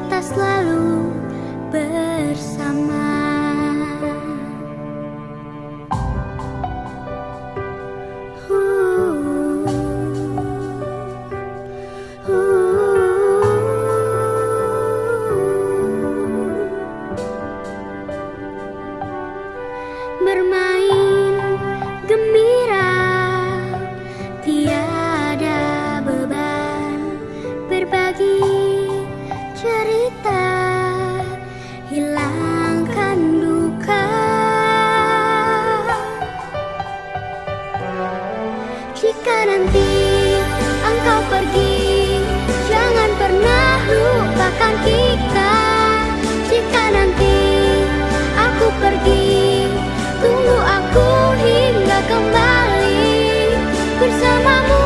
kita selalu bersama. Jika nanti engkau pergi Jangan pernah lupakan kita. Jika nanti aku pergi Tunggu aku hingga kembali Bersamamu.